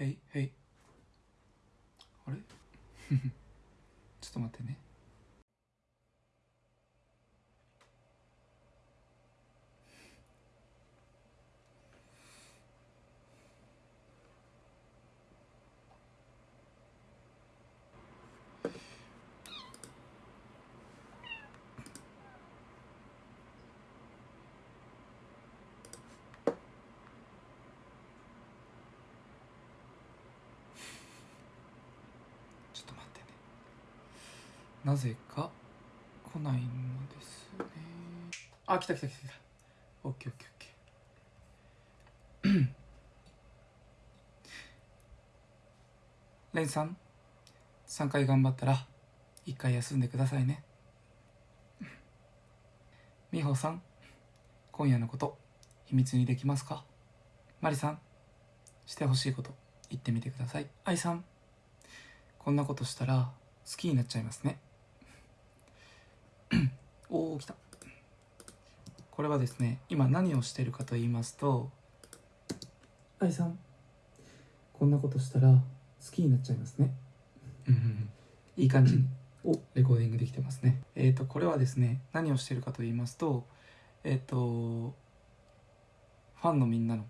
へいへい。あれ？ちょっと待ってね。なぜか来ないのですね。あ来た来た来た来た。オッケーオッケーオッケー。レンさん3回頑張ったら1回休んでくださいね。美穂さん今夜のこと秘密にできますか？マリさんしてほしいこと言ってみてください。愛さんこんなことしたら好きになっちゃいますね。おお来た。これはですね今何をしてるかと言いますと愛さんこんなことしたら好きになっちゃいますね。うんうんうん。いい感じにおレコーディングできてますね。えっ、とこれはですね何をしてるかと言いますとえっ、とファンのみんなの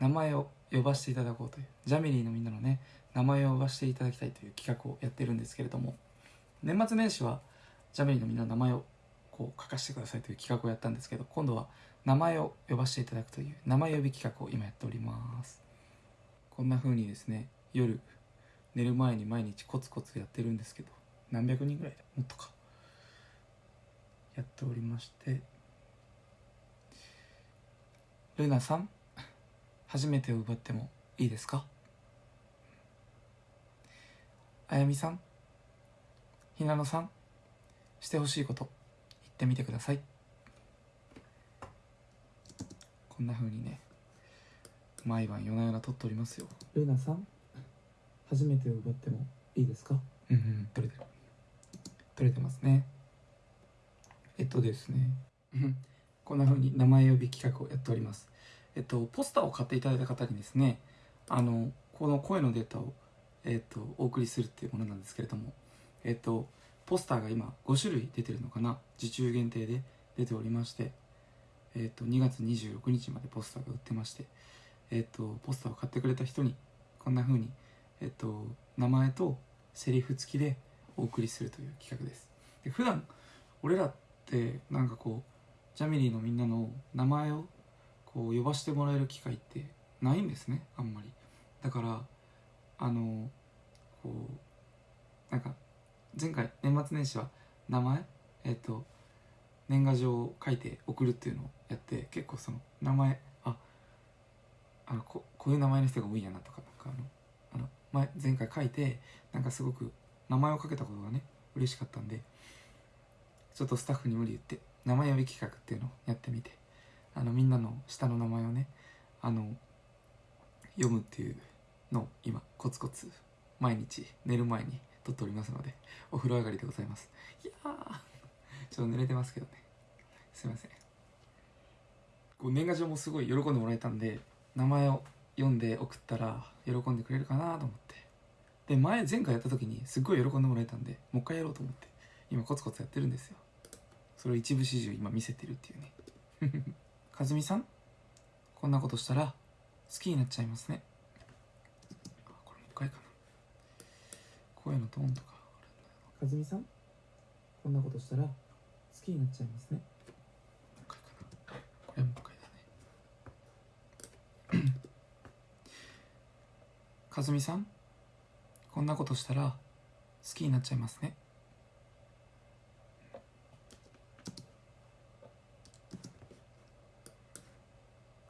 名前を呼ばせていただこうというジャミリーのみんなのね名前を呼ばせていただきたいという企画をやってるんですけれども年末年始はジャミリーのみんな名前をこう書かせてくださいという企画をやったんですけど今度は名前を呼ばせていただくという名前呼び企画を今やっております。こんな風にですね夜寝る前に毎日コツコツやってるんですけど何百人ぐらいだもっとかやっておりましてルナさん初めてを奪ってもいいですか？あやみさんひなのさんしてほしいこと言ってみてください。こんな風にね毎晩夜な夜な撮っておりますよ。ルナさん初めてを奪ってもいいですか？うんうん撮れてる。撮れてますね。えっとですねうんこんな風に名前呼び企画をやっております。えっとポスターを買っていただいた方にですねあのこの声のデータをえっとお送りするっていうものなんですけれどもえっとポスターが今5種類出てるのかな受注限定で出ておりましてえっと2月26日までポスターが売ってましてえっとポスターを買ってくれた人にこんな風にえっと名前とセリフ付きでお送りするという企画です。で普段俺らってなんかこうジャミリーのみんなの名前をこう呼ばせてもらえる機会ってないんですねあんまり。だからあのこうなんか前回年末年始は名前？えっ、と年賀状を書いて送るっていうのをやって結構その名前ああのここういう名前の人が多いやなとかなんかあのあの前前回書いてなんかすごく名前をかけたことがね嬉しかったんでちょっとスタッフに無理言って名前呼び企画っていうのをやってみてあのみんなの下の名前をねあの読むっていうのを今コツコツ毎日寝る前に撮っておりますので お風呂上がりでございます。いやーちょっと濡れてますけどね。すいません。こう年賀状もすごい喜んでもらえたんで名前を読んで送ったら喜んでくれるかなと思って。で前前回やった時にすっごい喜んでもらえたんでもう一回やろうと思って今コツコツやってるんですよ。それを一部始終今見せてるっていうね。かずみさんこんなことしたら好きになっちゃいますねあこれもう一回かな声のトーンとか。かずみさん？こんなことしたら好きになっちゃいますね。もう一回かな。これもう一回だね。かずみさん？こんなことしたら好きになっちゃいますね。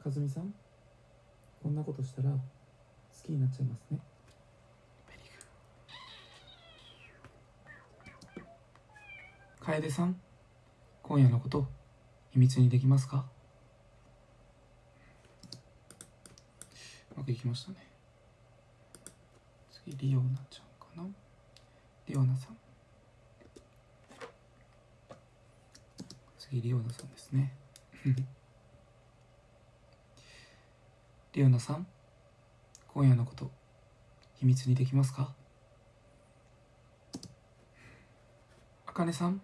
かずみさん？こんなことしたら好きになっちゃいますね楓さん今夜のこと秘密にできますか？うまくいきましたね。次リオナちゃんかな？リオナさん。次リオナさんですね。リオナさん今夜のこと秘密にできますか？あかねさん。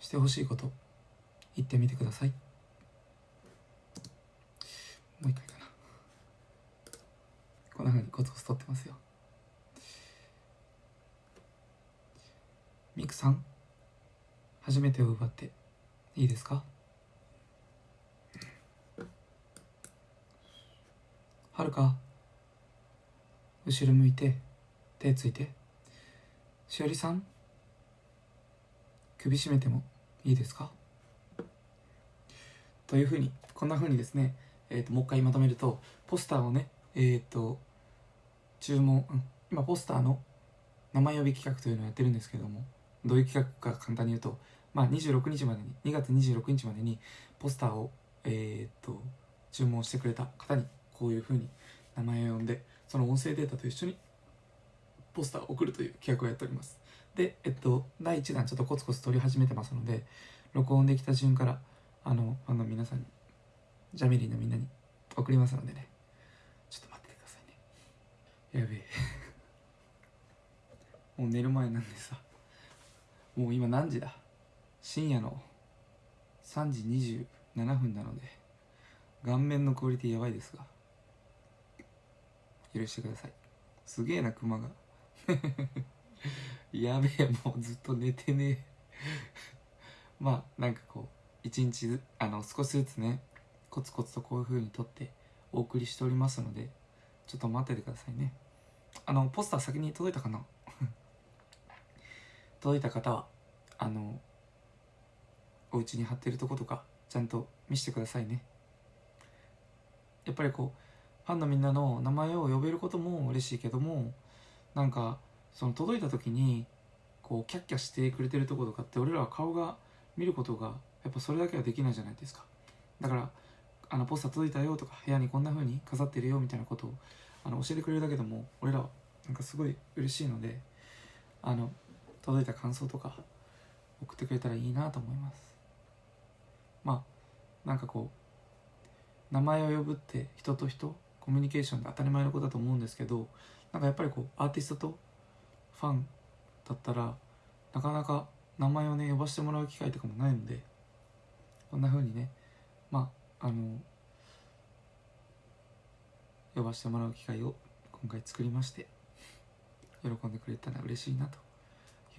してほしいこと言ってみてください。もう一回かな。こんなふうにコツコツ撮ってますよ。ミクさん初めてを奪っていいですか？はるか後ろ向いて手ついて。しおりさん首絞めてもいいですか？というふうにこんなふうにですね、えーと、もう一回まとめるとポスターをねえっ、ー、と注文、うん、今ポスターの名前呼び企画というのをやってるんですけどもどういう企画か簡単に言うと、まあ、26日までに2月26日までにポスターを、えー、と注文してくれた方にこういうふうに名前を呼んでその音声データと一緒にポスターを送るという企画をやっております。でえっと第1弾ちょっとコツコツ撮り始めてますので録音できた順からあのファンの皆さんにジャミリーのみんなに送りますのでね。ちょっと待っててくださいね。やべえ。もう寝る前なんでさ。もう今何時だ？深夜の3時27分なので顔面のクオリティやばいですが許してください。すげえなクマが。やべえもうずっと寝てねえ。まあなんかこう一日あの少しずつねコツコツとこういう風に撮ってお送りしておりますのでちょっと待っててくださいね。あのポスター先に届いたかな？届いた方はあのお家に貼ってるとことかちゃんと見せてくださいね。やっぱりこうファンのみんなの名前を呼べることも嬉しいけどもなんかその届いた時にこうキャッキャしてくれてるとことかって俺らは顔が見ることがやっぱそれだけはできないじゃないですか。だからあのポスター届いたよとか部屋にこんな風に飾ってるよみたいなことをあの教えてくれるだけでも俺らはなんかすごい嬉しいのであの届いた感想とか送ってくれたらいいなと思います。まあなんかこう名前を呼ぶって人と人コミュニケーションで当たり前のことだと思うんですけどなんかやっぱりこうアーティストとファンだったらなかなか名前をね呼ばせてもらう機会とかもないのでこんな風にねまああの呼ばせてもらう機会を今回作りまして喜んでくれたら嬉しいなと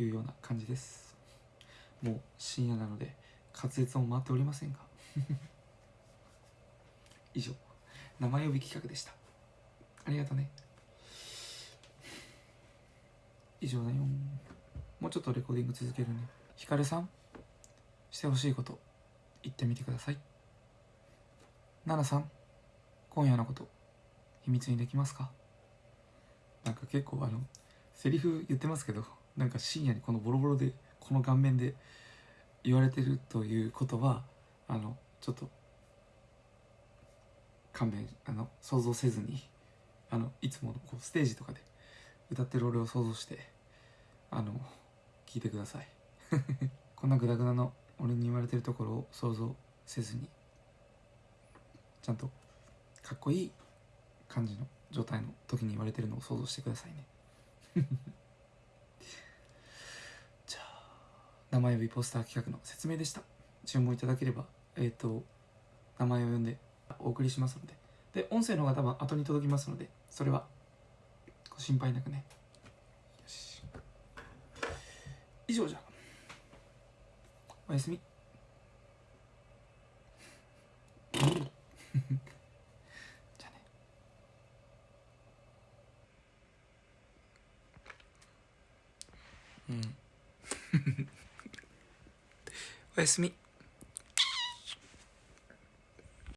いうような感じです。もう深夜なので滑舌も回っておりませんが。以上名前呼び企画でした。ありがとね。以上だよ。もうちょっとレコーディング続けるね。ひかるさんしてほしいこと言ってみてください。奈々さん今夜のこと秘密にできますか？なんか結構あのセリフ言ってますけどなんか深夜にこのボロボロでこの顔面で言われてるということはあのちょっと勘弁あの想像せずにあのいつものこうステージとかで歌ってる俺を想像してあの聞いてください。こんなグダグダの俺に言われてるところを想像せずにちゃんとかっこいい感じの状態の時に言われてるのを想像してくださいね。じゃあ名前呼びポスター企画の説明でした。注文いただければえっ、ー、と名前を呼んでお送りしますので。で音声の方が多分後に届きますのでそれは心配なくね。よし。以上じゃ。おやすみ。じゃね。うん。おやすみ。